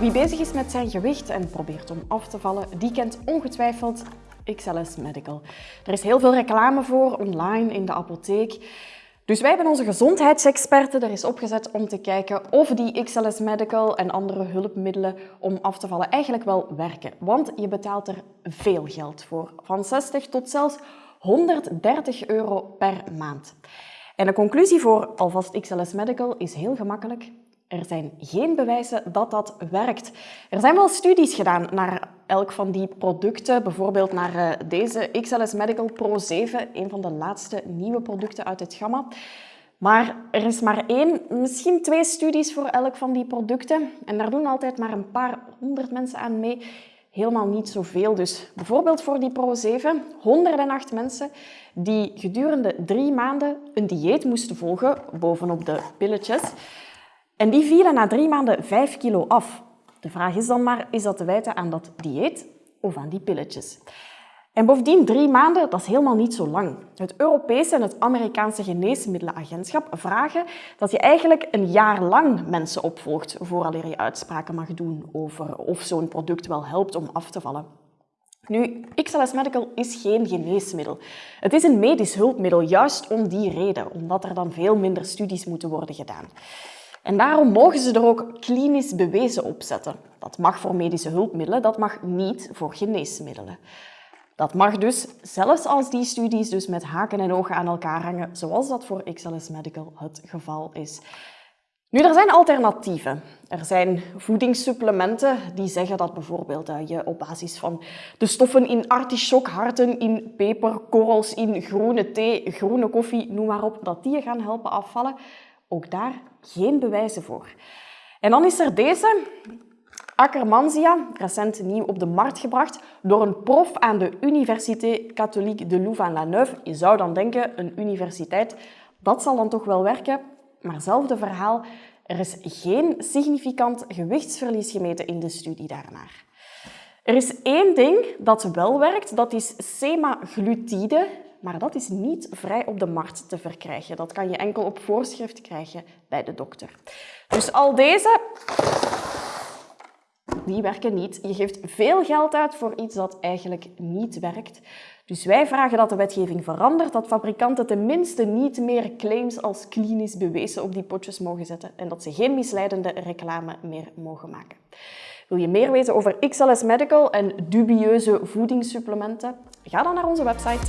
Wie bezig is met zijn gewicht en probeert om af te vallen, die kent ongetwijfeld XLS Medical. Er is heel veel reclame voor, online, in de apotheek. Dus wij hebben onze gezondheidsexperten er eens opgezet om te kijken of die XLS Medical en andere hulpmiddelen om af te vallen eigenlijk wel werken. Want je betaalt er veel geld voor, van 60 tot zelfs 130 euro per maand. En de conclusie voor alvast XLS Medical is heel gemakkelijk. Er zijn geen bewijzen dat dat werkt. Er zijn wel studies gedaan naar elk van die producten, bijvoorbeeld naar eh, deze XLS Medical Pro 7, een van de laatste nieuwe producten uit het gamma. Maar er is maar één, misschien twee studies voor elk van die producten. En daar doen altijd maar een paar honderd mensen aan mee. Helemaal niet zoveel. Dus bijvoorbeeld voor die Pro 7, 108 mensen die gedurende drie maanden een dieet moesten volgen, bovenop de pilletjes. En die vielen na drie maanden 5 kilo af. De vraag is dan maar, is dat te wijten aan dat dieet of aan die pilletjes? En bovendien, drie maanden, dat is helemaal niet zo lang. Het Europese en het Amerikaanse geneesmiddelenagentschap vragen dat je eigenlijk een jaar lang mensen opvolgt vooraleer je uitspraken mag doen over of zo'n product wel helpt om af te vallen. Nu, XLS Medical is geen geneesmiddel. Het is een medisch hulpmiddel, juist om die reden, omdat er dan veel minder studies moeten worden gedaan. En daarom mogen ze er ook klinisch bewezen op zetten. Dat mag voor medische hulpmiddelen, dat mag niet voor geneesmiddelen. Dat mag dus, zelfs als die studies dus met haken en ogen aan elkaar hangen, zoals dat voor XLS Medical het geval is. Nu, er zijn alternatieven. Er zijn voedingssupplementen die zeggen dat bijvoorbeeld eh, je op basis van de stoffen in artichokharten, in peperkorrels, in groene thee, groene koffie, noem maar op, dat die je gaan helpen afvallen. Ook daar geen bewijzen voor. En dan is er deze, Akkermansia, recent nieuw op de markt gebracht door een prof aan de Université Catholique de Louvain-la-Neuve. Je zou dan denken, een universiteit, dat zal dan toch wel werken. Maar hetzelfde verhaal, er is geen significant gewichtsverlies gemeten in de studie daarnaar. Er is één ding dat wel werkt, dat is semaglutide maar dat is niet vrij op de markt te verkrijgen. Dat kan je enkel op voorschrift krijgen bij de dokter. Dus al deze, die werken niet. Je geeft veel geld uit voor iets dat eigenlijk niet werkt. Dus wij vragen dat de wetgeving verandert, dat fabrikanten tenminste niet meer claims als klinisch bewezen op die potjes mogen zetten en dat ze geen misleidende reclame meer mogen maken. Wil je meer weten over XLS Medical en dubieuze voedingssupplementen? Ga dan naar onze website.